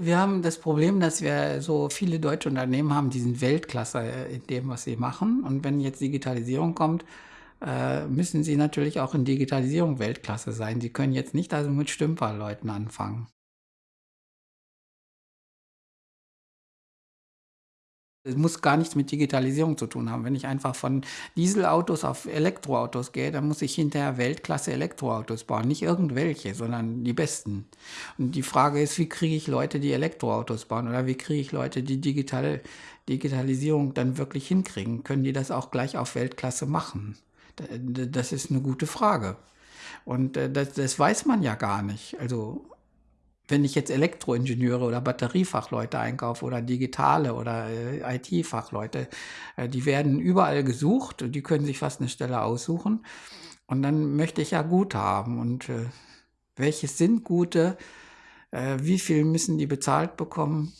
Wir haben das Problem, dass wir so viele deutsche Unternehmen haben, die sind Weltklasse in dem, was sie machen. Und wenn jetzt Digitalisierung kommt, äh, müssen sie natürlich auch in Digitalisierung Weltklasse sein. Sie können jetzt nicht also mit Stümperleuten anfangen. Es muss gar nichts mit Digitalisierung zu tun haben. Wenn ich einfach von Dieselautos auf Elektroautos gehe, dann muss ich hinterher Weltklasse Elektroautos bauen. Nicht irgendwelche, sondern die besten. Und die Frage ist, wie kriege ich Leute, die Elektroautos bauen? Oder wie kriege ich Leute, die Digital Digitalisierung dann wirklich hinkriegen? Können die das auch gleich auf Weltklasse machen? Das ist eine gute Frage. Und äh, das, das weiß man ja gar nicht. Also wenn ich jetzt Elektroingenieure oder Batteriefachleute einkaufe oder digitale oder äh, IT-Fachleute, äh, die werden überall gesucht und die können sich fast eine Stelle aussuchen. Und dann möchte ich ja gut haben. Und äh, welches sind gute? Äh, wie viel müssen die bezahlt bekommen?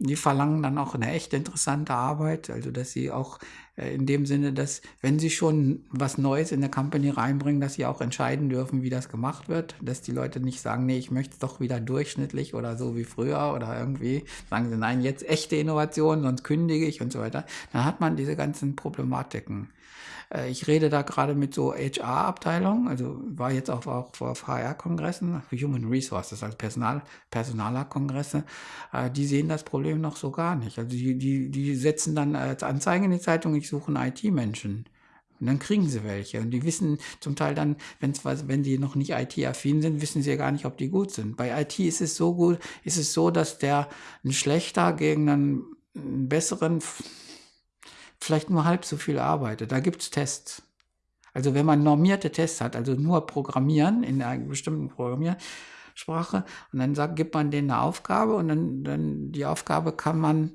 Die verlangen dann auch eine echt interessante Arbeit, also dass sie auch äh, in dem Sinne, dass wenn sie schon was Neues in der Company reinbringen, dass sie auch entscheiden dürfen, wie das gemacht wird, dass die Leute nicht sagen, nee, ich möchte es doch wieder durchschnittlich oder so wie früher oder irgendwie sagen sie, nein, jetzt echte Innovation, sonst kündige ich und so weiter. Dann hat man diese ganzen Problematiken. Äh, ich rede da gerade mit so HR-Abteilungen, also war jetzt auch, auch auf HR-Kongressen, Human Resources, also Personal, Personaler-Kongresse, äh, die sehen das Problem noch so gar nicht. Also die, die, die setzen dann als Anzeige in die Zeitung, ich suche einen IT-Menschen. Und dann kriegen sie welche. Und die wissen zum Teil dann, wenn's wenn die noch nicht IT-affin sind, wissen sie ja gar nicht, ob die gut sind. Bei IT ist es so gut, ist es so, dass der ein schlechter gegen einen, einen besseren vielleicht nur halb so viel arbeitet. Da gibt es Tests. Also wenn man normierte Tests hat, also nur Programmieren in einer bestimmten Programmiersprache und dann sagt, gibt man denen eine Aufgabe und dann, dann die Aufgabe kann man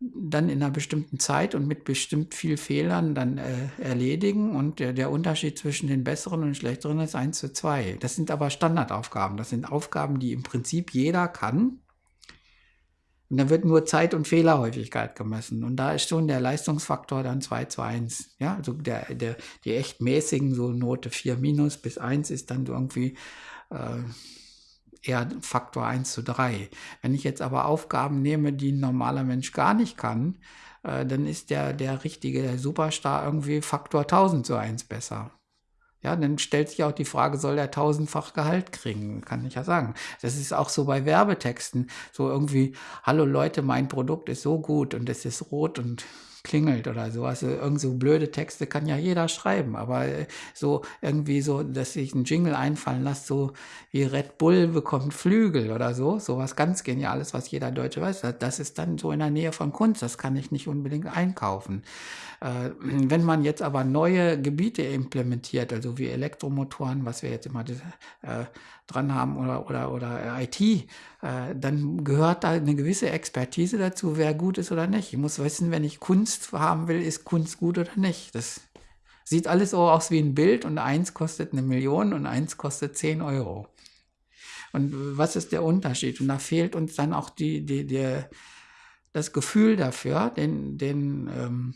dann in einer bestimmten Zeit und mit bestimmt viel Fehlern dann äh, erledigen und der, der Unterschied zwischen den besseren und schlechteren ist 1 zu 2. Das sind aber Standardaufgaben. Das sind Aufgaben, die im Prinzip jeder kann und da wird nur Zeit- und Fehlerhäufigkeit gemessen. Und da ist schon der Leistungsfaktor dann 2 zu 1. Ja, also der, der, die echt mäßigen, so Note 4 minus bis 1 ist dann irgendwie äh, eher Faktor 1 zu 3. Wenn ich jetzt aber Aufgaben nehme, die ein normaler Mensch gar nicht kann, äh, dann ist der, der richtige der Superstar irgendwie Faktor 1000 zu 1 besser. Ja, dann stellt sich auch die Frage, soll er tausendfach Gehalt kriegen? Kann ich ja sagen. Das ist auch so bei Werbetexten. So irgendwie, hallo Leute, mein Produkt ist so gut und es ist rot und klingelt oder so. Also irgend so blöde Texte kann ja jeder schreiben, aber äh, so irgendwie so, dass sich ein Jingle einfallen lässt, so wie Red Bull bekommt Flügel oder so, so was ganz Geniales, was jeder Deutsche weiß, das ist dann so in der Nähe von Kunst, das kann ich nicht unbedingt einkaufen. Äh, wenn man jetzt aber neue Gebiete implementiert, also wie Elektromotoren, was wir jetzt immer äh, dran haben oder, oder, oder IT, äh, dann gehört da eine gewisse Expertise dazu, wer gut ist oder nicht. Ich muss wissen, wenn ich Kunst haben will, ist Kunst gut oder nicht. Das sieht alles so aus wie ein Bild und eins kostet eine Million und eins kostet 10 Euro. Und was ist der Unterschied? Und da fehlt uns dann auch die, die, die, das Gefühl dafür, den, den ähm,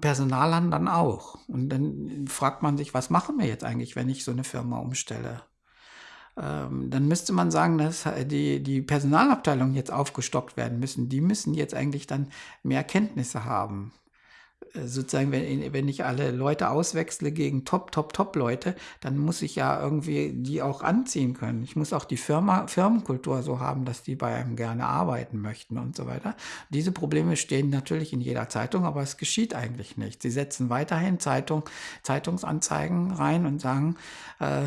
Personalern dann auch. Und dann fragt man sich, was machen wir jetzt eigentlich, wenn ich so eine Firma umstelle? Ähm, dann müsste man sagen, dass die, die Personalabteilungen jetzt aufgestockt werden müssen. Die müssen jetzt eigentlich dann mehr Kenntnisse haben. Äh, sozusagen, wenn, wenn ich alle Leute auswechsle gegen Top, Top, Top-Leute, dann muss ich ja irgendwie die auch anziehen können. Ich muss auch die Firma, Firmenkultur so haben, dass die bei einem gerne arbeiten möchten und so weiter. Diese Probleme stehen natürlich in jeder Zeitung, aber es geschieht eigentlich nicht. Sie setzen weiterhin Zeitung, Zeitungsanzeigen rein und sagen, äh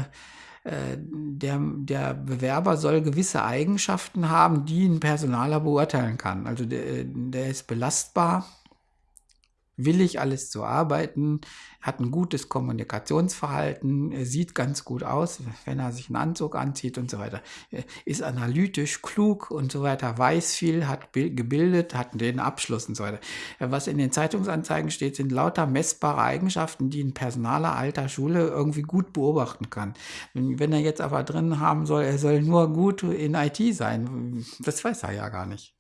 der, der Bewerber soll gewisse Eigenschaften haben, die ein Personaler beurteilen kann. Also der, der ist belastbar, willig, alles zu arbeiten, hat ein gutes Kommunikationsverhalten, sieht ganz gut aus, wenn er sich einen Anzug anzieht und so weiter, ist analytisch, klug und so weiter, weiß viel, hat gebildet, hat den Abschluss und so weiter. Was in den Zeitungsanzeigen steht, sind lauter messbare Eigenschaften, die ein Personaler alter Schule irgendwie gut beobachten kann. Wenn er jetzt aber drin haben soll, er soll nur gut in IT sein, das weiß er ja gar nicht.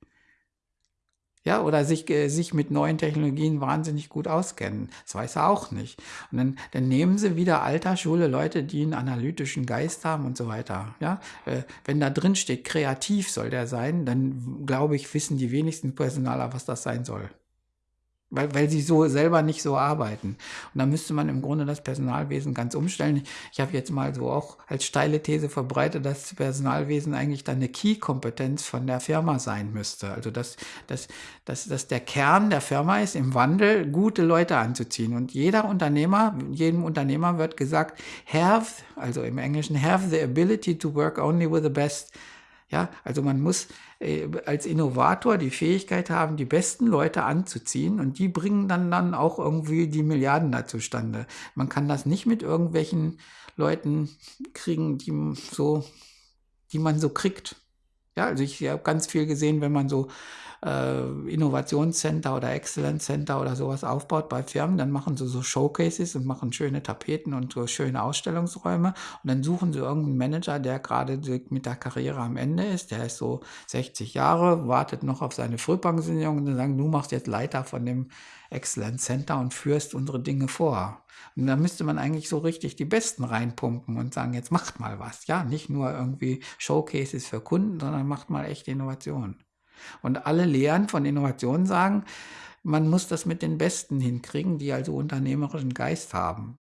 Ja, oder sich, äh, sich mit neuen Technologien wahnsinnig gut auskennen. Das weiß er auch nicht. Und dann, dann nehmen sie wieder alter Schule Leute, die einen analytischen Geist haben und so weiter. Ja, äh, wenn da drin steht, kreativ soll der sein, dann glaube ich, wissen die wenigsten Personaler, was das sein soll. Weil, weil sie so selber nicht so arbeiten. Und da müsste man im Grunde das Personalwesen ganz umstellen. Ich habe jetzt mal so auch als steile These verbreitet, dass das Personalwesen eigentlich dann eine Key-Kompetenz von der Firma sein müsste. Also dass, dass, dass, dass der Kern der Firma ist, im Wandel gute Leute anzuziehen. Und jeder Unternehmer, jedem Unternehmer wird gesagt, have, also im Englischen, have the ability to work only with the best. Ja, also man muss äh, als Innovator die Fähigkeit haben, die besten Leute anzuziehen und die bringen dann, dann auch irgendwie die Milliarden da zustande. Man kann das nicht mit irgendwelchen Leuten kriegen, die so, die man so kriegt. Ja, also ich habe ganz viel gesehen, wenn man so äh, Innovationscenter oder Excellence Center oder sowas aufbaut bei Firmen, dann machen sie so Showcases und machen schöne Tapeten und so schöne Ausstellungsräume und dann suchen sie irgendeinen Manager, der gerade mit der Karriere am Ende ist, der ist so 60 Jahre, wartet noch auf seine Frühpensionierung und dann sagen, du machst jetzt Leiter von dem Excellence Center und führst unsere Dinge vor. Und da müsste man eigentlich so richtig die Besten reinpumpen und sagen, jetzt macht mal was. Ja, nicht nur irgendwie Showcases für Kunden, sondern macht mal echte Innovationen. Und alle Lehren von Innovationen sagen, man muss das mit den Besten hinkriegen, die also unternehmerischen Geist haben.